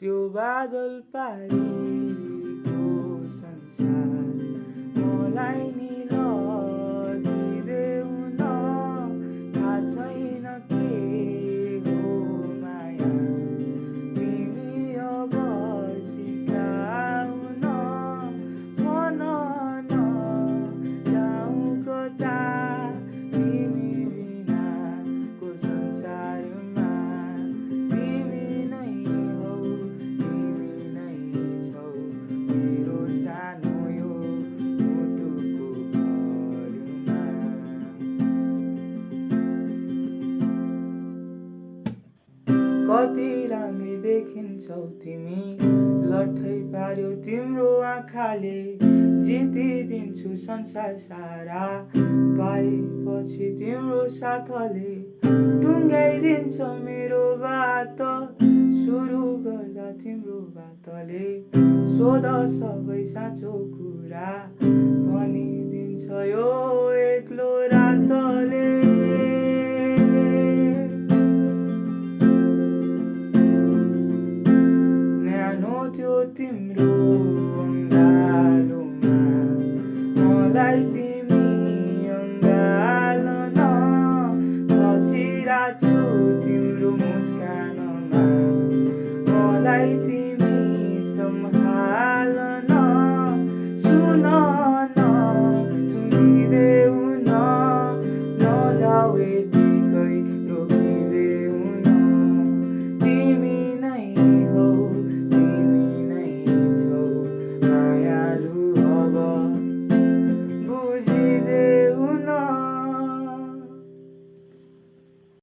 त्यो बादल पारिको संसार। कति राम्री देखिन्छौ तिमी। लट्ठै पार्यो तिम्रो आँखाले। जितिदिन्छु संसार सारा। पाएपछि तिम्रो साथले। टुङ्गाइदिन्छ मेरो बात। सुरु गर्दा तिम्रो बातले। सोध सबै साँचो कुरा। भनिदिन्छ यो एक्लो रातले। तिम्रो अङ्गालोमा मलाई तिमी अङ्गालन बसिरहेको छु तिम्रो मुस्कानमा मलाई